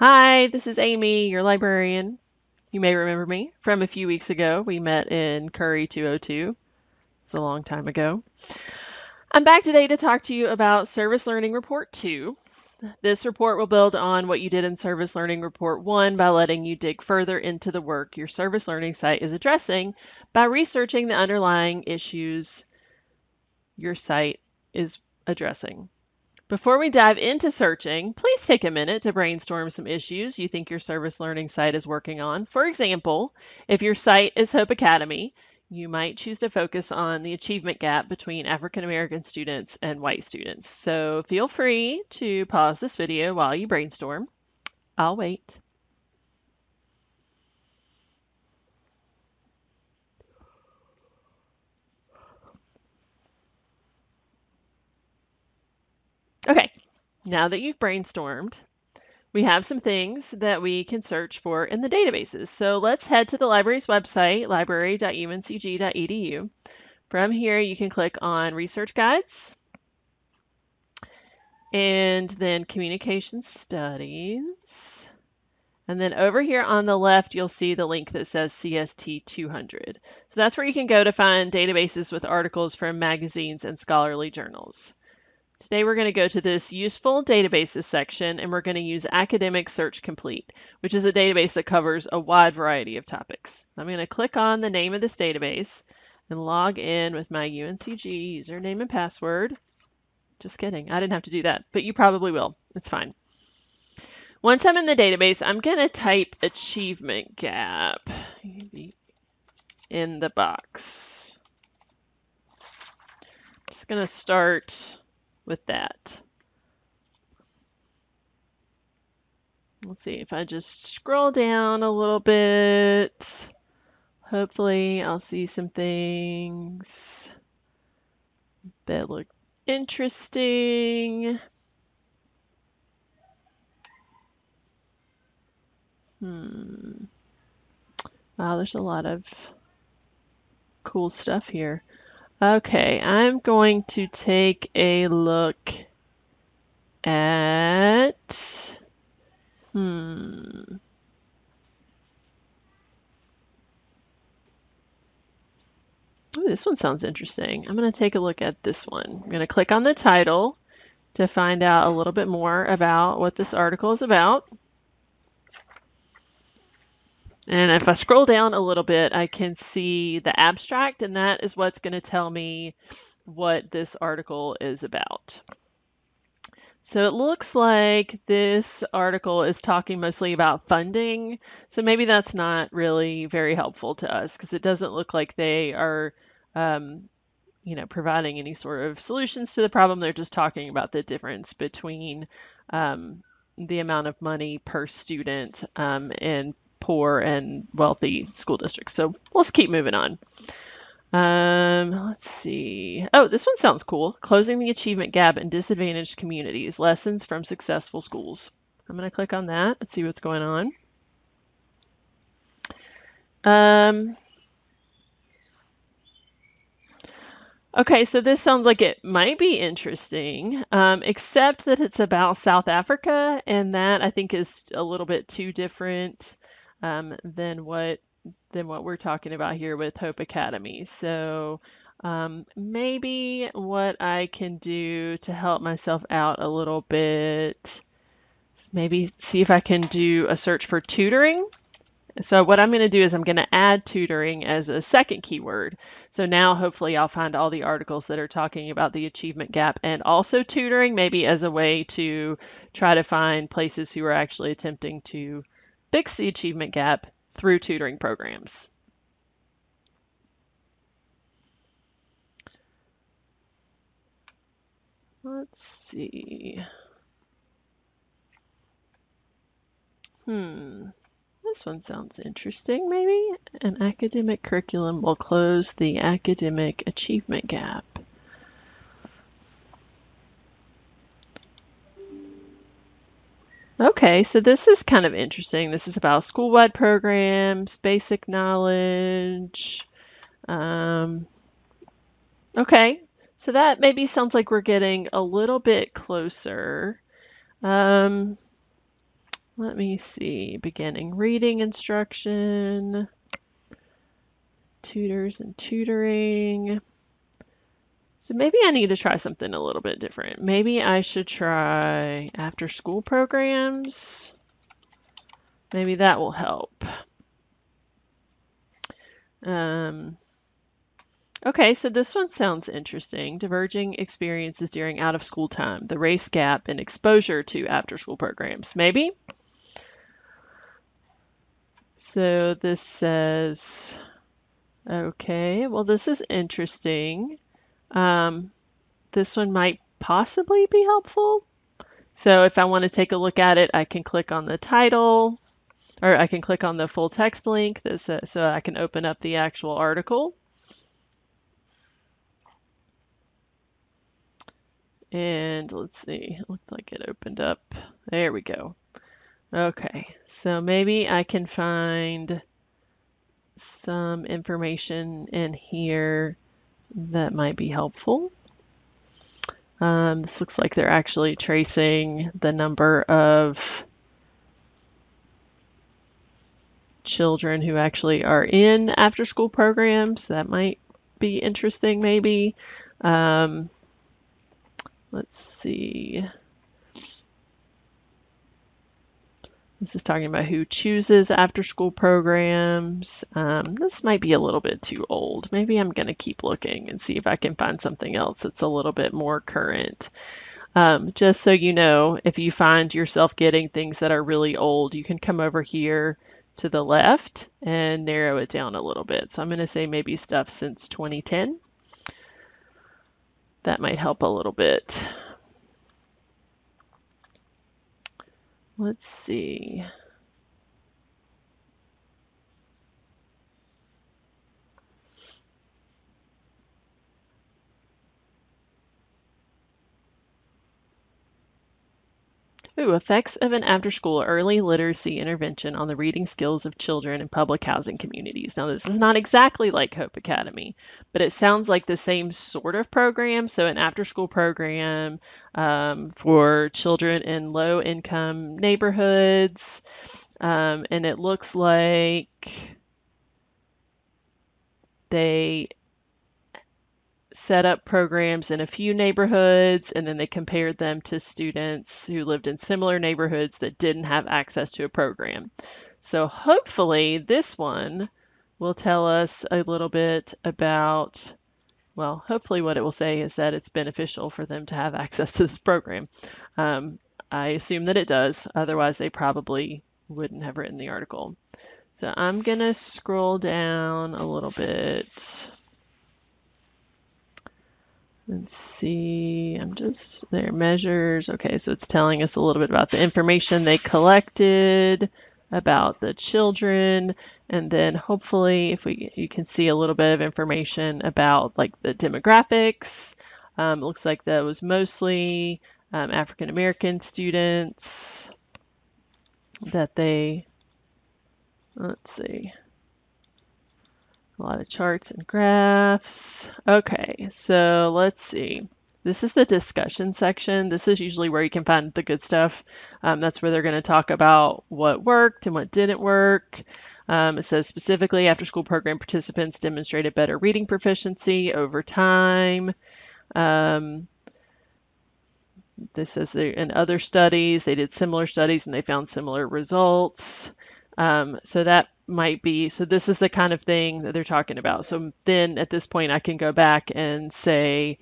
Hi, this is Amy, your librarian. You may remember me from a few weeks ago. We met in Curry 202. It's a long time ago. I'm back today to talk to you about Service Learning Report 2. This report will build on what you did in Service Learning Report 1 by letting you dig further into the work your service learning site is addressing by researching the underlying issues your site is addressing. Before we dive into searching, please take a minute to brainstorm some issues you think your service learning site is working on. For example, if your site is Hope Academy, you might choose to focus on the achievement gap between African American students and white students. So feel free to pause this video while you brainstorm. I'll wait. Okay, now that you've brainstormed, we have some things that we can search for in the databases. So let's head to the library's website, library.uncg.edu. From here, you can click on Research Guides and then Communication Studies. And then over here on the left, you'll see the link that says CST 200. So that's where you can go to find databases with articles from magazines and scholarly journals. Today we're going to go to this useful databases section and we're going to use Academic Search Complete, which is a database that covers a wide variety of topics. I'm going to click on the name of this database and log in with my UNCG username and password. Just kidding, I didn't have to do that, but you probably will. It's fine. Once I'm in the database, I'm going to type achievement gap in the box. Just going to start with that. Let's see if I just scroll down a little bit. Hopefully, I'll see some things that look interesting. Hmm. Wow, there's a lot of cool stuff here. Okay, I'm going to take a look at, hmm, Ooh, this one sounds interesting. I'm going to take a look at this one. I'm going to click on the title to find out a little bit more about what this article is about. And if I scroll down a little bit, I can see the abstract, and that is what's going to tell me what this article is about. So it looks like this article is talking mostly about funding. So maybe that's not really very helpful to us because it doesn't look like they are, um, you know, providing any sort of solutions to the problem. They're just talking about the difference between um, the amount of money per student um, and poor and wealthy school districts. So let's keep moving on. Um, let's see. Oh, this one sounds cool. Closing the achievement gap in disadvantaged communities. Lessons from successful schools. I'm going to click on that and see what's going on. Um, Okay, so this sounds like it might be interesting, um, except that it's about South Africa, and that I think is a little bit too different um, than what than what we're talking about here with Hope Academy. So um, maybe what I can do to help myself out a little bit, maybe see if I can do a search for tutoring. So what I'm going to do is I'm going to add tutoring as a second keyword. So now hopefully I'll find all the articles that are talking about the achievement gap and also tutoring maybe as a way to try to find places who are actually attempting to fix the achievement gap through tutoring programs. Let's see. Hmm. This one sounds interesting, maybe? An academic curriculum will close the academic achievement gap. Okay, so this is kind of interesting. This is about school-wide programs, basic knowledge. Um, okay, so that maybe sounds like we're getting a little bit closer. Um, let me see. Beginning reading instruction, tutors and tutoring. So maybe I need to try something a little bit different. Maybe I should try after school programs. Maybe that will help. Um, okay, so this one sounds interesting. Diverging experiences during out of school time, the race gap and exposure to after school programs. Maybe? So this says, okay, well, this is interesting. Um, this one might possibly be helpful. So if I want to take a look at it, I can click on the title, or I can click on the full text link so, so I can open up the actual article. And let's see, it looks like it opened up. There we go. Okay, so maybe I can find some information in here that might be helpful. Um, this looks like they're actually tracing the number of children who actually are in after school programs. That might be interesting, maybe. Um, let's see. This is talking about who chooses after school programs. Um, this might be a little bit too old. Maybe I'm going to keep looking and see if I can find something else that's a little bit more current. Um, just so you know, if you find yourself getting things that are really old, you can come over here to the left and narrow it down a little bit. So I'm going to say maybe stuff since 2010. That might help a little bit. Let's see. Effects of an after school early literacy intervention on the reading skills of children in public housing communities. Now, this is not exactly like Hope Academy, but it sounds like the same sort of program. So, an after school program um, for children in low income neighborhoods. Um, and it looks like they set up programs in a few neighborhoods and then they compared them to students who lived in similar neighborhoods that didn't have access to a program. So hopefully this one will tell us a little bit about well, hopefully what it will say is that it's beneficial for them to have access to this program. Um, I assume that it does, otherwise they probably wouldn't have written the article. So I'm going to scroll down a little bit. Let's see, I'm just, their measures. Okay, so it's telling us a little bit about the information they collected about the children and then hopefully if we you can see a little bit of information about like the demographics um, it looks like that was mostly um, African American students that they let's see a lot of charts and graphs. Okay, so let's see. This is the discussion section. This is usually where you can find the good stuff. Um, that's where they're going to talk about what worked and what didn't work. Um, it says specifically after school program participants demonstrated better reading proficiency over time. Um, this says in other studies, they did similar studies and they found similar results. Um, so that might be. So this is the kind of thing that they're talking about. So then at this point i can go back and say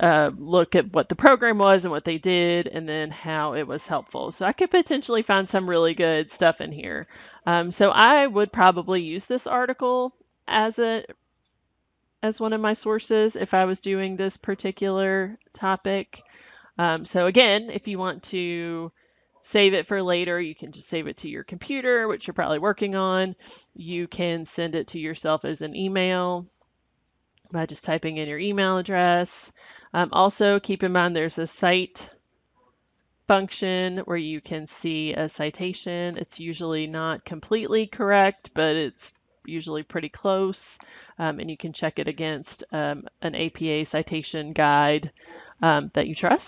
uh, look at what the program was and what they did and then how it was helpful. So i could potentially find some really good stuff in here. Um, so i would probably use this article as a as one of my sources if i was doing this particular topic. Um, so again if you want to save it for later. You can just save it to your computer, which you're probably working on. You can send it to yourself as an email by just typing in your email address. Um, also, keep in mind there's a cite function where you can see a citation. It's usually not completely correct, but it's usually pretty close. Um, and you can check it against um, an APA citation guide um, that you trust.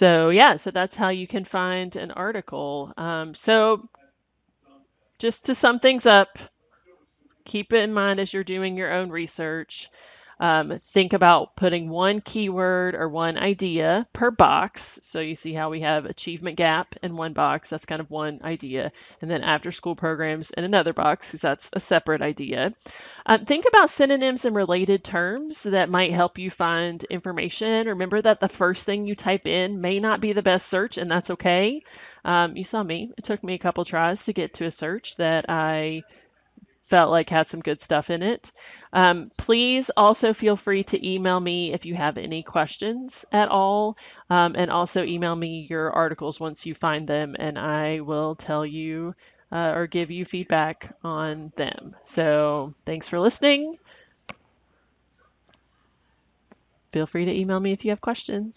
So yeah, so that's how you can find an article. Um, so just to sum things up, keep it in mind as you're doing your own research. Um, think about putting one keyword or one idea per box. So you see how we have achievement gap in one box, that's kind of one idea, and then after school programs in another box, because that's a separate idea. Um, think about synonyms and related terms that might help you find information. Remember that the first thing you type in may not be the best search, and that's okay. Um, you saw me. It took me a couple tries to get to a search that I felt like had some good stuff in it. Um, please also feel free to email me if you have any questions at all, um, and also email me your articles once you find them, and I will tell you uh, or give you feedback on them. So thanks for listening. Feel free to email me if you have questions.